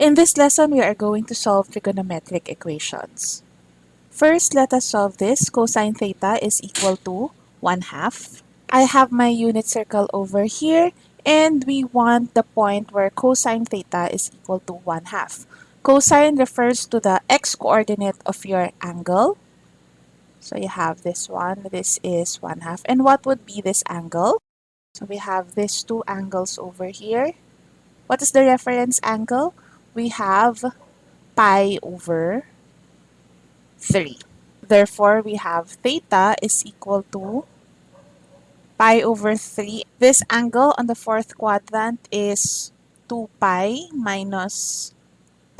In this lesson, we are going to solve trigonometric equations. First, let us solve this. Cosine theta is equal to 1 half. I have my unit circle over here, and we want the point where cosine theta is equal to 1 half. Cosine refers to the x-coordinate of your angle. So you have this one. This is 1 half. And what would be this angle? So we have these two angles over here. What is the reference angle? We have pi over 3. Therefore, we have theta is equal to pi over 3. This angle on the fourth quadrant is 2 pi minus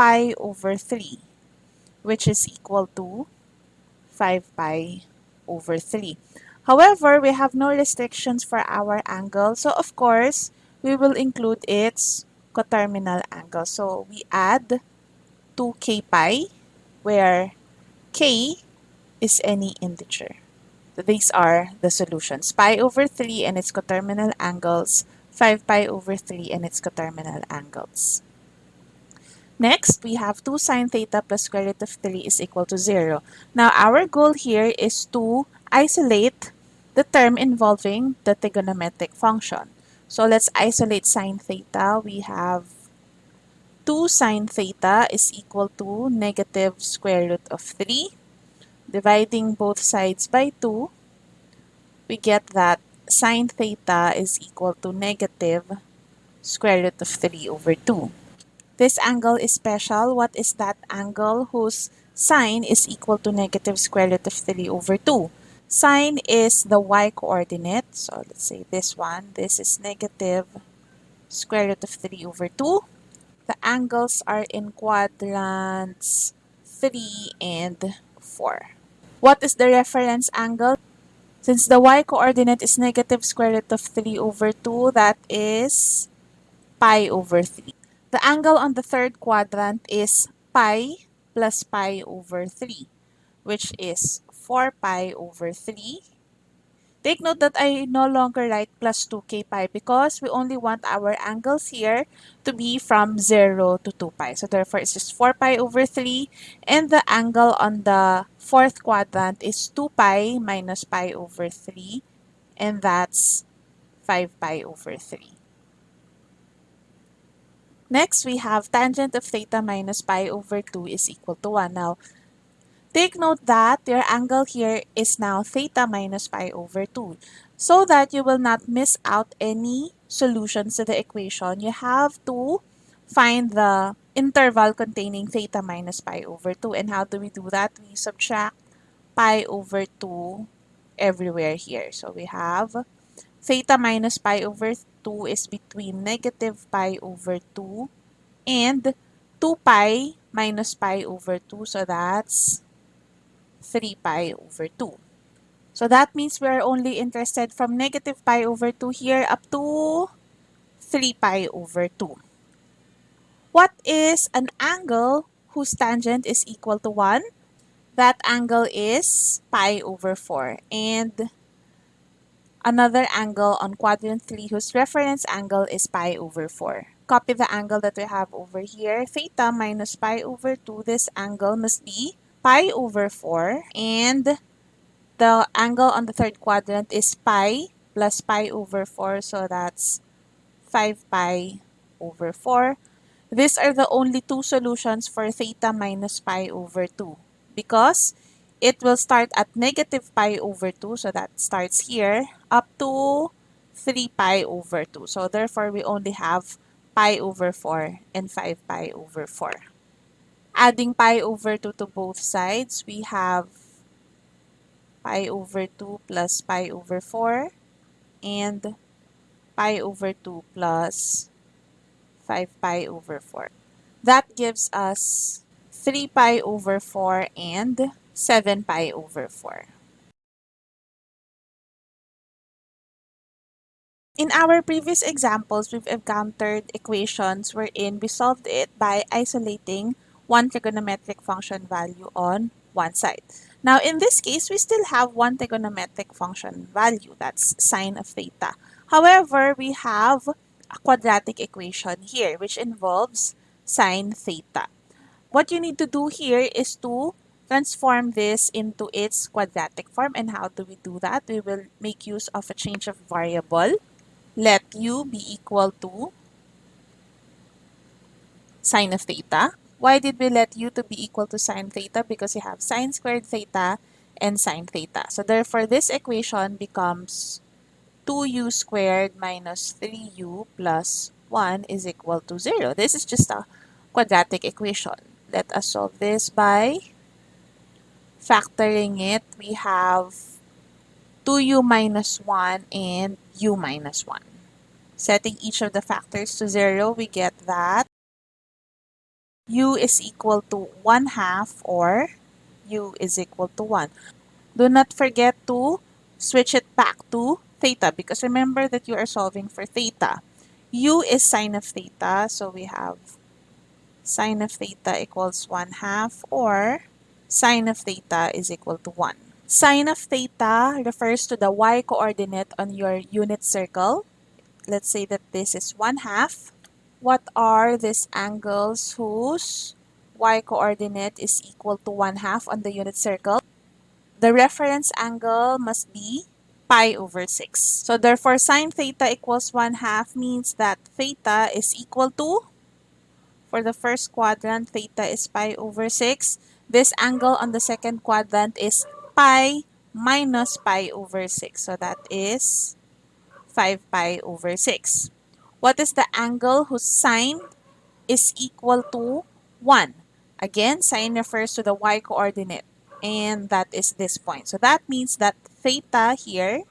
pi over 3, which is equal to 5 pi over 3. However, we have no restrictions for our angle. So, of course, we will include its coterminal angle. So we add 2k pi where k is any integer. These are the solutions. Pi over 3 and its coterminal angles, 5 pi over 3 and its coterminal angles. Next, we have 2 sine theta plus square root of 3 is equal to 0. Now, our goal here is to isolate the term involving the trigonometric function. So let's isolate sine theta. We have 2 sine theta is equal to negative square root of 3. Dividing both sides by 2, we get that sine theta is equal to negative square root of 3 over 2. This angle is special. What is that angle whose sine is equal to negative square root of 3 over 2? Sine is the y-coordinate. So let's say this one. This is negative square root of 3 over 2. The angles are in quadrants 3 and 4. What is the reference angle? Since the y-coordinate is negative square root of 3 over 2, that is pi over 3. The angle on the third quadrant is pi plus pi over 3, which is 4 pi over 3. Take note that I no longer write plus 2k pi because we only want our angles here to be from 0 to 2 pi. So therefore, it's just 4 pi over 3. And the angle on the fourth quadrant is 2 pi minus pi over 3. And that's 5 pi over 3. Next, we have tangent of theta minus pi over 2 is equal to 1. Now, Take note that your angle here is now theta minus pi over 2. So that you will not miss out any solutions to the equation, you have to find the interval containing theta minus pi over 2. And how do we do that? We subtract pi over 2 everywhere here. So we have theta minus pi over 2 is between negative pi over 2 and 2 pi minus pi over 2. So that's 3 pi over 2. So that means we are only interested from negative pi over 2 here up to 3 pi over 2. What is an angle whose tangent is equal to 1? That angle is pi over 4. And another angle on quadrant 3 whose reference angle is pi over 4. Copy the angle that we have over here. Theta minus pi over 2. This angle must be pi over 4 and the angle on the third quadrant is pi plus pi over 4 so that's 5 pi over 4. These are the only two solutions for theta minus pi over 2 because it will start at negative pi over 2 so that starts here up to 3 pi over 2. So therefore we only have pi over 4 and 5 pi over 4 adding pi over 2 to both sides, we have pi over 2 plus pi over 4 and pi over 2 plus 5 pi over 4. That gives us 3 pi over 4 and 7 pi over 4. In our previous examples, we've encountered equations wherein we solved it by isolating one trigonometric function value on one side. Now, in this case, we still have one trigonometric function value, that's sine of theta. However, we have a quadratic equation here, which involves sine theta. What you need to do here is to transform this into its quadratic form. And how do we do that? We will make use of a change of variable. Let u be equal to sine of theta. Why did we let u to be equal to sine theta? Because you have sine squared theta and sine theta. So therefore, this equation becomes 2u squared minus 3u plus 1 is equal to 0. This is just a quadratic equation. Let us solve this by factoring it. We have 2u minus 1 and u minus 1. Setting each of the factors to 0, we get that u is equal to 1 half or u is equal to 1. Do not forget to switch it back to theta because remember that you are solving for theta. u is sine of theta, so we have sine of theta equals 1 half or sine of theta is equal to 1. Sine of theta refers to the y-coordinate on your unit circle. Let's say that this is 1 half. What are these angles whose y-coordinate is equal to 1 half on the unit circle? The reference angle must be pi over 6. So therefore, sine theta equals 1 half means that theta is equal to, for the first quadrant, theta is pi over 6. This angle on the second quadrant is pi minus pi over 6. So that is 5 pi over 6. What is the angle whose sine is equal to 1? Again, sine refers to the y-coordinate and that is this point. So that means that theta here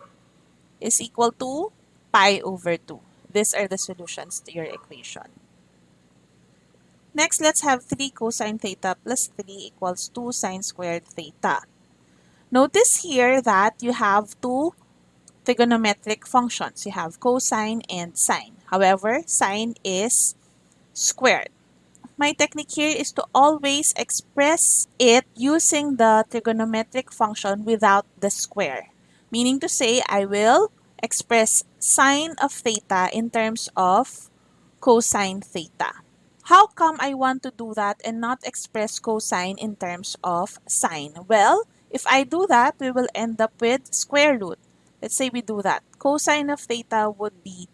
is equal to pi over 2. These are the solutions to your equation. Next, let's have 3 cosine theta plus 3 equals 2 sine squared theta. Notice here that you have two trigonometric functions. You have cosine and sine. However, sine is squared my technique here is to always express it using the trigonometric function without the square. Meaning to say, I will express sine of theta in terms of cosine theta. How come I want to do that and not express cosine in terms of sine? Well, if I do that, we will end up with square root. Let's say we do that. Cosine of theta would be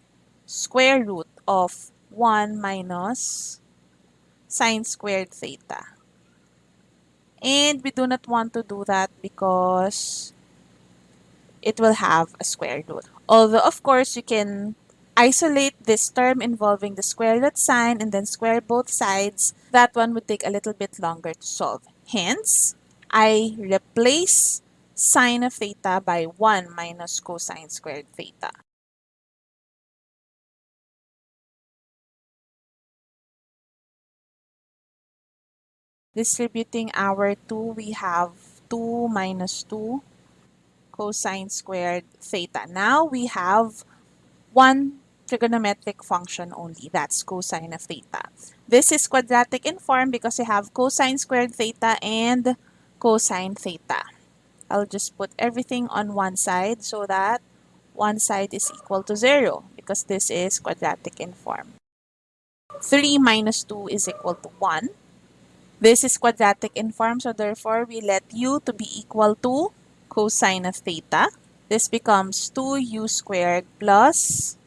square root of 1 minus sine squared theta. And we do not want to do that because it will have a square root. Although, of course, you can isolate this term involving the square root sign and then square both sides. That one would take a little bit longer to solve. Hence, I replace sine of theta by 1 minus cosine squared theta. Distributing our 2, we have 2 minus 2 cosine squared theta. Now we have one trigonometric function only. That's cosine of theta. This is quadratic in form because you have cosine squared theta and cosine theta. I'll just put everything on one side so that one side is equal to 0 because this is quadratic in form. 3 minus 2 is equal to 1. This is quadratic in form, so therefore we let u to be equal to cosine of theta. This becomes 2u squared plus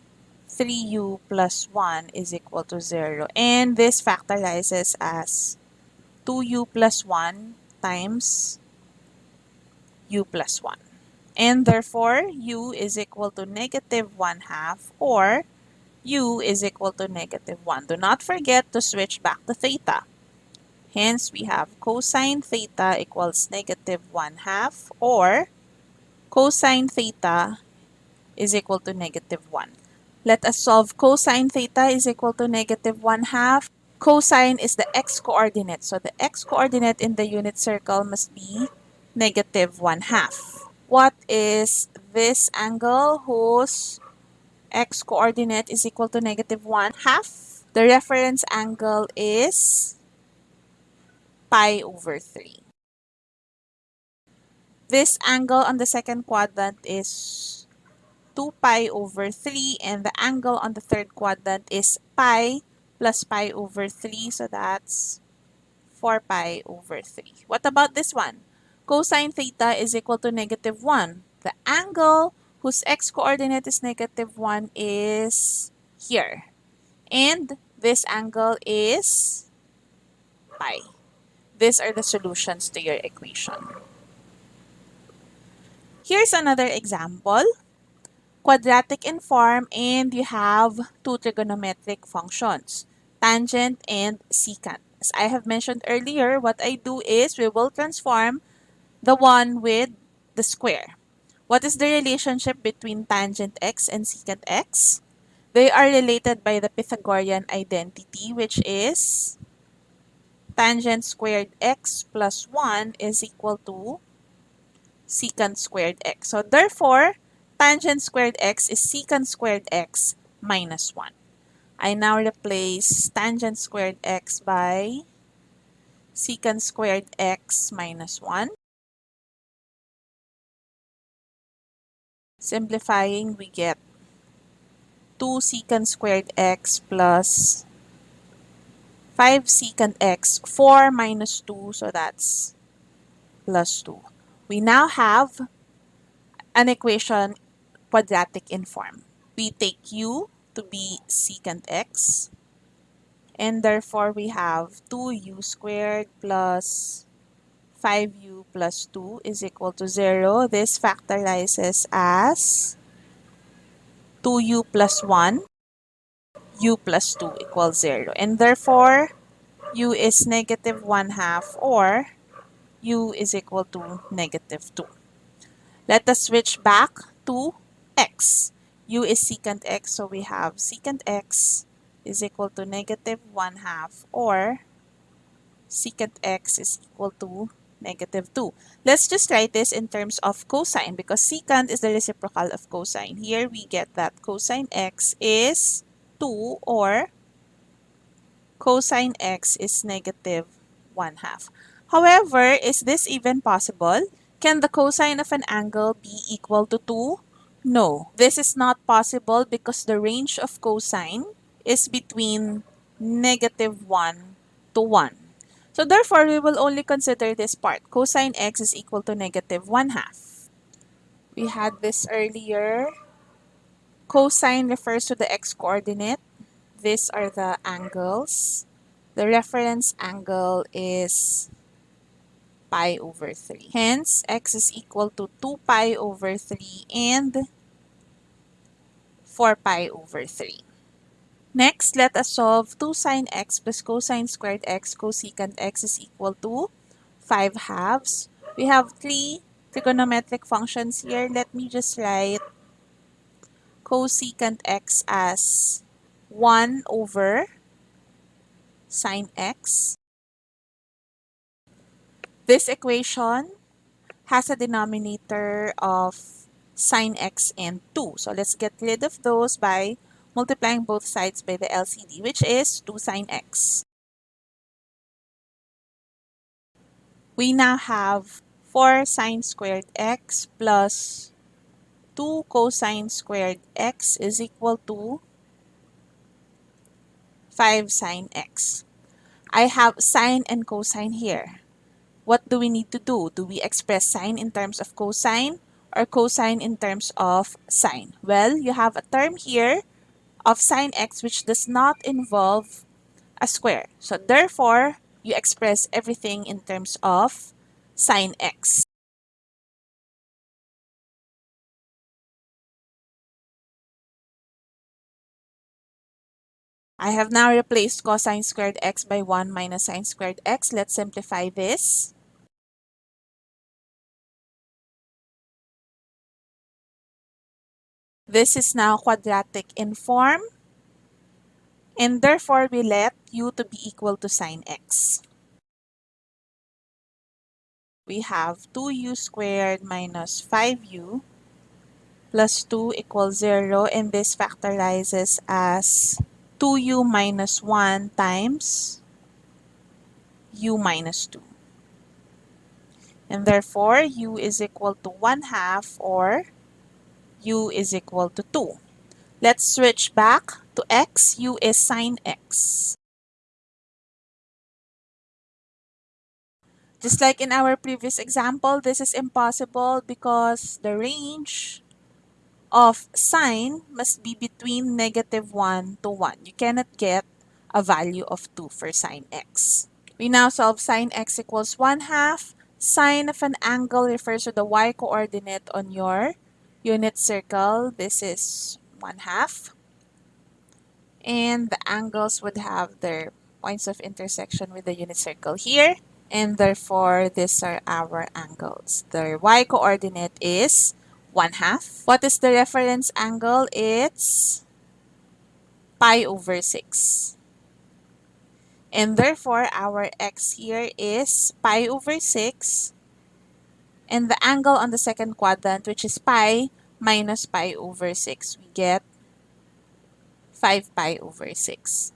3u plus 1 is equal to 0. And this factorizes as 2u plus 1 times u plus 1. And therefore, u is equal to negative 1 half or u is equal to negative 1. Do not forget to switch back to theta. Hence, we have cosine theta equals negative 1 half or cosine theta is equal to negative 1. Let us solve cosine theta is equal to negative 1 half. Cosine is the x-coordinate. So the x-coordinate in the unit circle must be negative 1 half. What is this angle whose x-coordinate is equal to negative 1 half? The reference angle is pi over 3. This angle on the second quadrant is 2 pi over 3 and the angle on the third quadrant is pi plus pi over 3. So that's 4 pi over 3. What about this one? Cosine theta is equal to negative 1. The angle whose x-coordinate is negative 1 is here. And this angle is pi. These are the solutions to your equation. Here's another example. Quadratic in form and you have two trigonometric functions, tangent and secant. As I have mentioned earlier, what I do is we will transform the one with the square. What is the relationship between tangent x and secant x? They are related by the Pythagorean identity, which is tangent squared x plus 1 is equal to secant squared x. So therefore, tangent squared x is secant squared x minus 1. I now replace tangent squared x by secant squared x minus 1. Simplifying, we get 2 secant squared x plus 5 secant x, 4 minus 2, so that's plus 2. We now have an equation quadratic in form. We take u to be secant x, and therefore we have 2u squared plus 5u plus 2 is equal to 0. This factorizes as 2u plus 1, u plus 2 equals 0. And therefore, u is negative 1 half or u is equal to negative 2. Let us switch back to x. u is secant x, so we have secant x is equal to negative 1 half or secant x is equal to negative 2. Let's just write this in terms of cosine because secant is the reciprocal of cosine. Here we get that cosine x is 2 or cosine x is negative 1 half. However, is this even possible? Can the cosine of an angle be equal to 2? No, this is not possible because the range of cosine is between negative 1 to 1. So therefore, we will only consider this part. Cosine x is equal to negative 1 half. We had this earlier. Cosine refers to the x-coordinate. These are the angles. The reference angle is pi over 3. Hence, x is equal to 2 pi over 3 and 4 pi over 3. Next, let us solve 2 sine x plus cosine squared x cosecant x is equal to 5 halves. We have three trigonometric functions here. Let me just write cosecant x as 1 over sine x. This equation has a denominator of sine x and 2. So let's get rid of those by multiplying both sides by the LCD, which is 2 sine x. We now have 4 sine squared x plus 2 cosine squared x is equal to 5 sine x. I have sine and cosine here. What do we need to do? Do we express sine in terms of cosine or cosine in terms of sine? Well, you have a term here of sine x which does not involve a square. So therefore, you express everything in terms of sine x. I have now replaced cosine squared x by 1 minus sine squared x. Let's simplify this. This is now quadratic in form. And therefore, we let u to be equal to sine x. We have 2u squared minus 5u plus 2 equals 0. And this factorizes as 2u minus 1 times u minus 2. And therefore, u is equal to 1 half or u is equal to 2. Let's switch back to x. u is sine x. Just like in our previous example, this is impossible because the range of sine must be between negative 1 to 1. You cannot get a value of 2 for sine x. We now solve sine x equals 1 half. Sine of an angle refers to the y-coordinate on your unit circle. This is 1 half. And the angles would have their points of intersection with the unit circle here and therefore these are our angles. The y-coordinate is 1 half. What is the reference angle? It's pi over 6. And therefore, our x here is pi over 6. And the angle on the second quadrant, which is pi minus pi over 6, we get 5 pi over 6.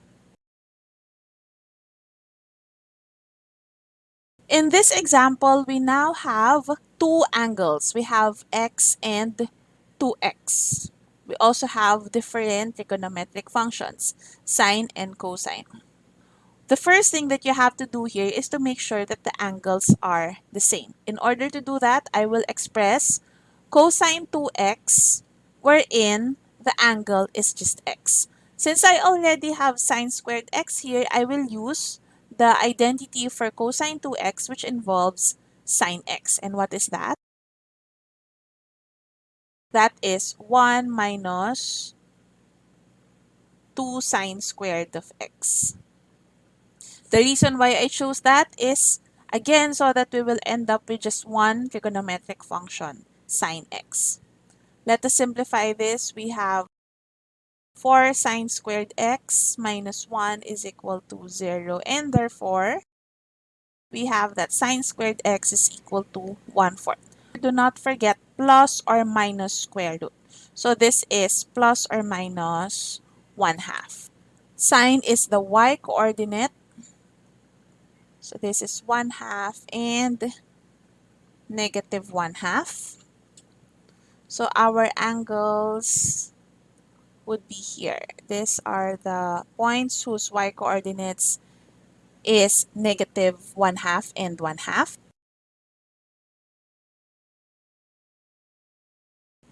In this example, we now have two angles. We have x and 2x. We also have different trigonometric functions, sine and cosine. The first thing that you have to do here is to make sure that the angles are the same. In order to do that, I will express cosine 2x wherein the angle is just x. Since I already have sine squared x here, I will use the identity for cosine 2x which involves sine x. And what is that? That is 1 minus 2 sine squared of x. The reason why I chose that is, again, so that we will end up with just one trigonometric function, sine x. Let us simplify this. We have 4 sine squared x minus 1 is equal to 0. And therefore, we have that sine squared x is equal to 1 fourth. Do not forget plus or minus square root. So this is plus or minus 1 half. Sine is the y coordinate. So this is 1 half and negative 1 half. So our angles would be here. These are the points whose y-coordinates is negative 1 half and 1 half.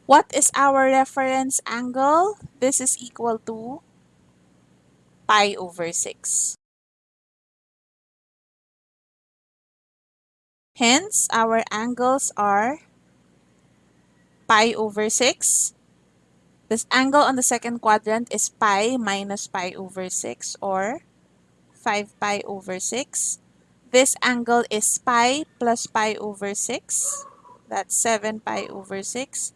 What is our reference angle? This is equal to pi over 6. Hence, our angles are pi over 6 this angle on the second quadrant is pi minus pi over 6 or 5 pi over 6. This angle is pi plus pi over 6. That's 7 pi over 6.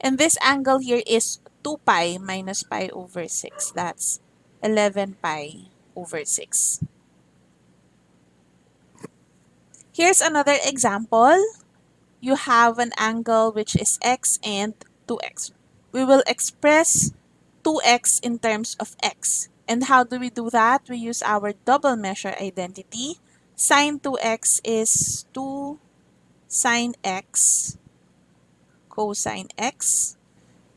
And this angle here is 2 pi minus pi over 6. That's 11 pi over 6. Here's another example. You have an angle which is x and 2x we will express 2x in terms of x. And how do we do that? We use our double measure identity. Sine 2x is 2 sine x cosine x.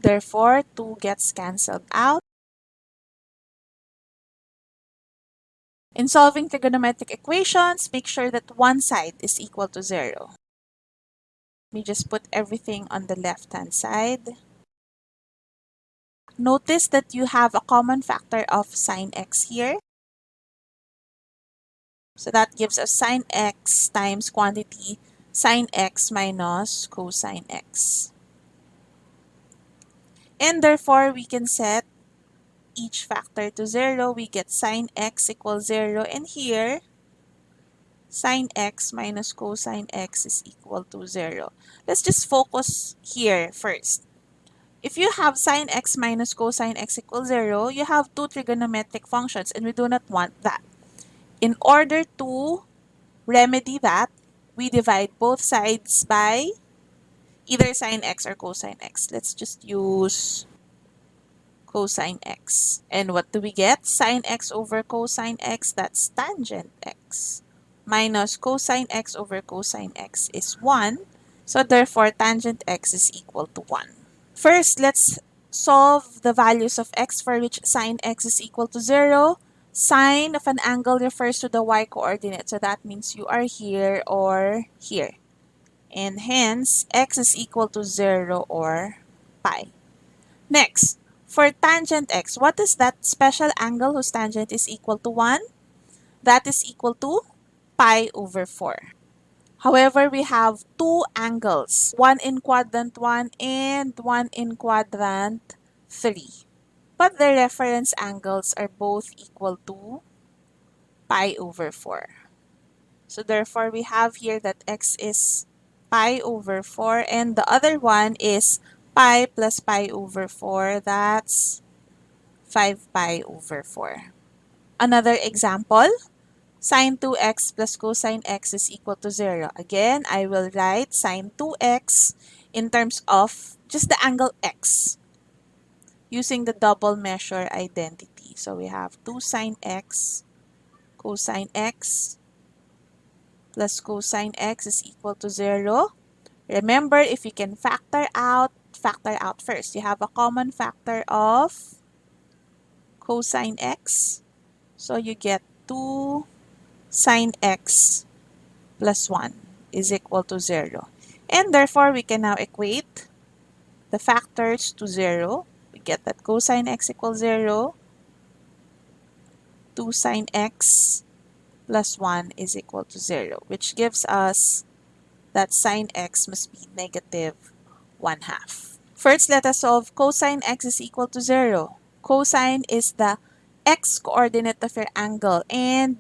Therefore, 2 gets cancelled out. In solving trigonometric equations, make sure that one side is equal to 0. Let me just put everything on the left-hand side. Notice that you have a common factor of sine x here. So that gives us sine x times quantity sine x minus cosine x. And therefore, we can set each factor to 0. We get sine x equals 0. And here, sine x minus cosine x is equal to 0. Let's just focus here first. If you have sine x minus cosine x equals 0, you have two trigonometric functions and we do not want that. In order to remedy that, we divide both sides by either sine x or cosine x. Let's just use cosine x. And what do we get? Sine x over cosine x, that's tangent x. Minus cosine x over cosine x is 1. So therefore, tangent x is equal to 1. First, let's solve the values of x for which sine x is equal to 0. Sine of an angle refers to the y-coordinate. So that means you are here or here. And hence, x is equal to 0 or pi. Next, for tangent x, what is that special angle whose tangent is equal to 1? That is equal to pi over 4. However, we have two angles, one in quadrant 1 and one in quadrant 3. But the reference angles are both equal to pi over 4. So therefore, we have here that x is pi over 4 and the other one is pi plus pi over 4. That's 5 pi over 4. Another example, sine 2x plus cosine x is equal to 0. Again, I will write sine 2x in terms of just the angle x using the double measure identity. So we have 2 sine x cosine x plus cosine x is equal to 0. Remember, if you can factor out, factor out first. You have a common factor of cosine x. So you get 2 sine x plus 1 is equal to 0. And therefore, we can now equate the factors to 0. We get that cosine x equals 0. 2 sine x plus 1 is equal to 0, which gives us that sine x must be negative 1 half. First, let us solve cosine x is equal to 0. Cosine is the x-coordinate of your angle and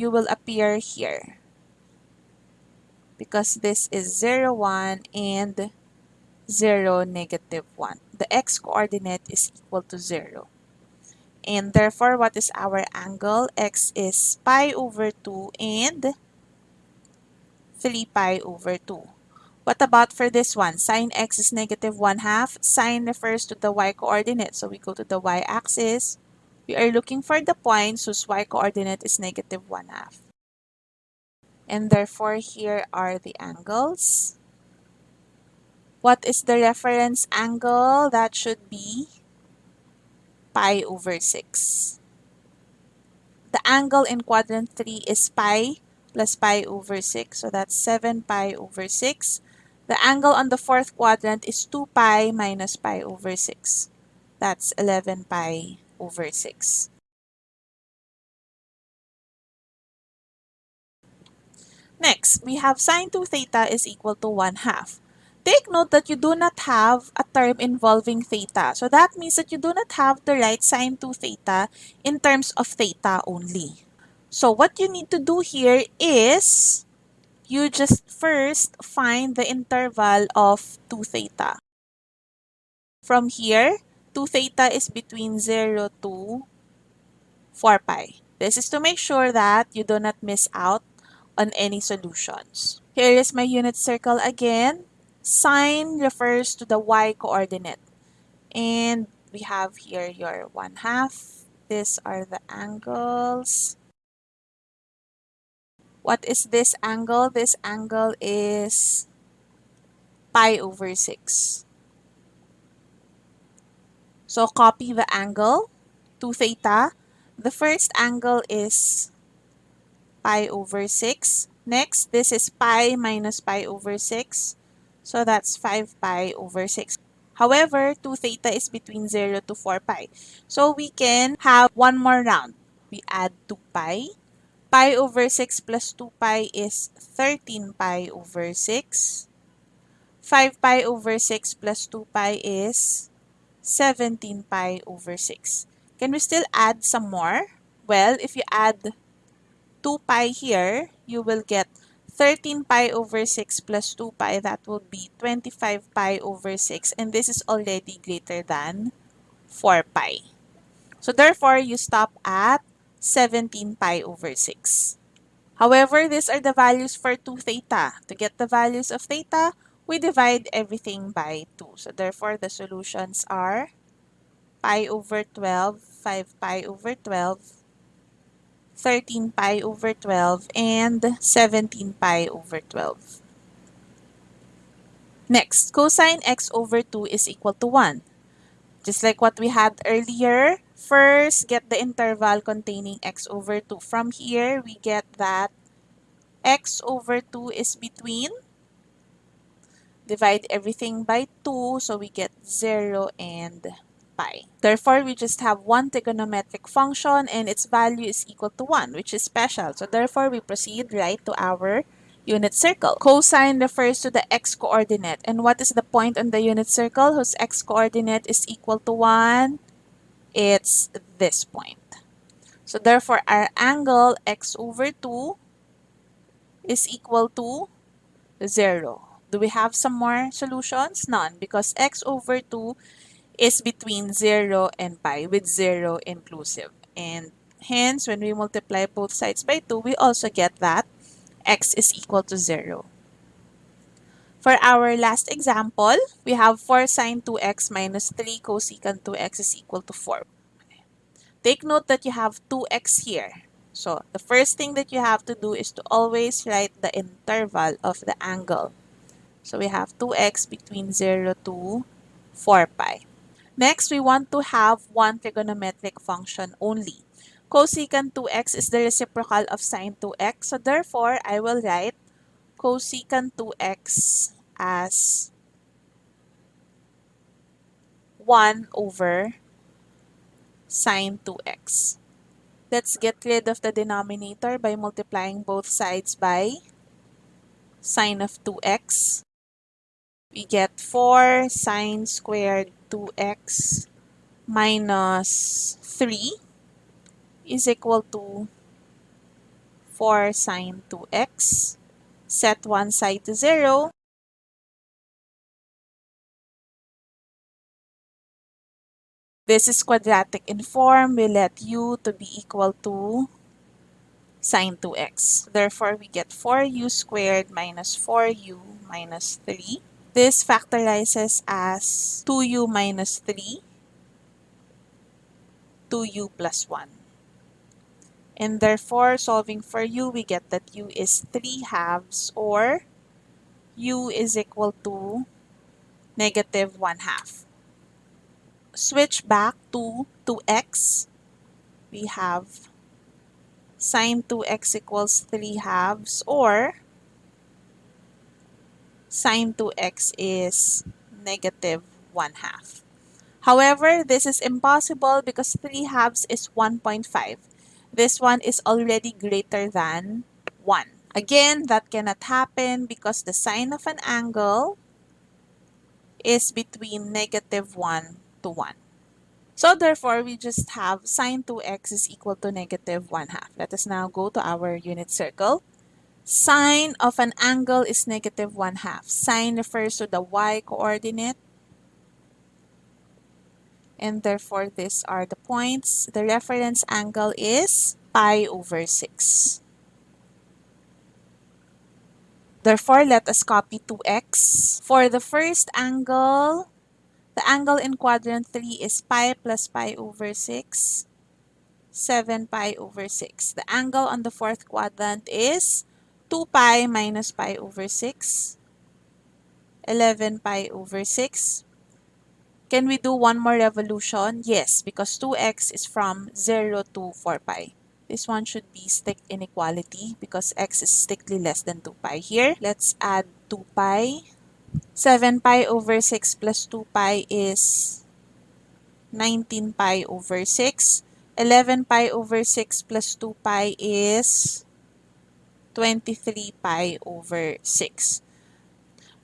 you will appear here because this is 0, 1 and 0, negative 1. The x-coordinate is equal to 0. And therefore, what is our angle? x is pi over 2 and 3 pi over 2. What about for this one? Sine x is negative 1 half. Sine refers to the y-coordinate. So we go to the y-axis. We are looking for the points whose y-coordinate is negative 1 half. And therefore, here are the angles. What is the reference angle? That should be pi over 6. The angle in quadrant 3 is pi plus pi over 6. So that's 7 pi over 6. The angle on the fourth quadrant is 2 pi minus pi over 6. That's 11 pi over 6. Next, we have sine 2 theta is equal to 1 half. Take note that you do not have a term involving theta. So that means that you do not have to write sine 2 theta in terms of theta only. So what you need to do here is you just first find the interval of 2 theta. From here, 2 theta is between 0 to 4 pi. This is to make sure that you do not miss out on any solutions. Here is my unit circle again. Sine refers to the y-coordinate. And we have here your 1 half. These are the angles. What is this angle? This angle is pi over 6. So copy the angle, 2 theta. The first angle is pi over 6. Next, this is pi minus pi over 6. So that's 5 pi over 6. However, 2 theta is between 0 to 4 pi. So we can have one more round. We add 2 pi. Pi over 6 plus 2 pi is 13 pi over 6. 5 pi over 6 plus 2 pi is 17 pi over 6. Can we still add some more? Well, if you add 2 pi here, you will get 13 pi over 6 plus 2 pi, that will be 25 pi over 6. And this is already greater than 4 pi. So therefore, you stop at 17 pi over 6. However, these are the values for 2 theta. To get the values of theta, we divide everything by 2. So therefore, the solutions are pi over 12, 5 pi over 12, 13 pi over 12, and 17 pi over 12. Next, cosine x over 2 is equal to 1. Just like what we had earlier, first get the interval containing x over 2. From here, we get that x over 2 is between, divide everything by 2, so we get 0 and pi. Therefore, we just have one trigonometric function and its value is equal to 1, which is special. So therefore, we proceed right to our unit circle. Cosine refers to the x-coordinate. And what is the point on the unit circle whose x-coordinate is equal to 1? It's this point. So therefore, our angle x over 2 is equal to 0. Do we have some more solutions? None, because x over 2 is between 0 and pi, with 0 inclusive. And hence, when we multiply both sides by 2, we also get that x is equal to 0. For our last example, we have 4 sine 2x minus 3 cosecant 2x is equal to 4. Take note that you have 2x here. So, the first thing that you have to do is to always write the interval of the angle. So, we have 2x between 0 to 4 pi. Next, we want to have one trigonometric function only cosecant 2x is the reciprocal of sine 2x. So therefore, I will write cosecant 2x as 1 over sine 2x. Let's get rid of the denominator by multiplying both sides by sine of 2x. We get 4 sine squared 2x minus 3 is equal to 4 sine 2x. Set one side to 0. This is quadratic in form. We let u to be equal to sine 2x. Therefore, we get 4u squared minus 4u minus 3. This factorizes as 2u minus 3, 2u plus 1. And therefore, solving for u, we get that u is 3 halves or u is equal to negative 1 half. Switch back to 2x. We have sine 2x equals 3 halves or sine 2x is negative 1 half. However, this is impossible because 3 halves is 1.5. This one is already greater than 1. Again, that cannot happen because the sine of an angle is between negative 1 to 1. So therefore, we just have sine 2x is equal to negative 1 half. Let us now go to our unit circle. Sine of an angle is negative 1 half. Sine refers to the y-coordinate and therefore these are the points. The reference angle is pi over 6. Therefore, let us copy 2x. For the first angle, the angle in quadrant 3 is pi plus pi over 6, 7 pi over 6. The angle on the fourth quadrant is 2 pi minus pi over 6, 11 pi over 6, can we do one more revolution? Yes, because 2x is from 0 to 4 pi. This one should be strict inequality because x is strictly less than 2 pi. Here, let's add 2 pi. 7 pi over 6 plus 2 pi is 19 pi over 6. 11 pi over 6 plus 2 pi is 23 pi over 6.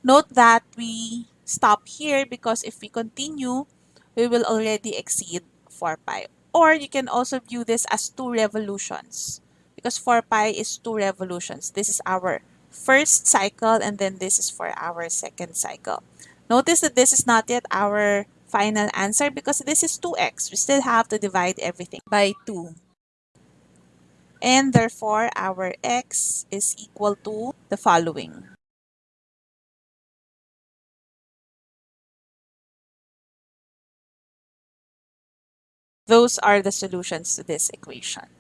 Note that we stop here because if we continue, we will already exceed 4 pi. Or you can also view this as two revolutions because 4 pi is two revolutions. This is our first cycle and then this is for our second cycle. Notice that this is not yet our final answer because this is 2x. We still have to divide everything by 2. And therefore, our x is equal to the following. Those are the solutions to this equation.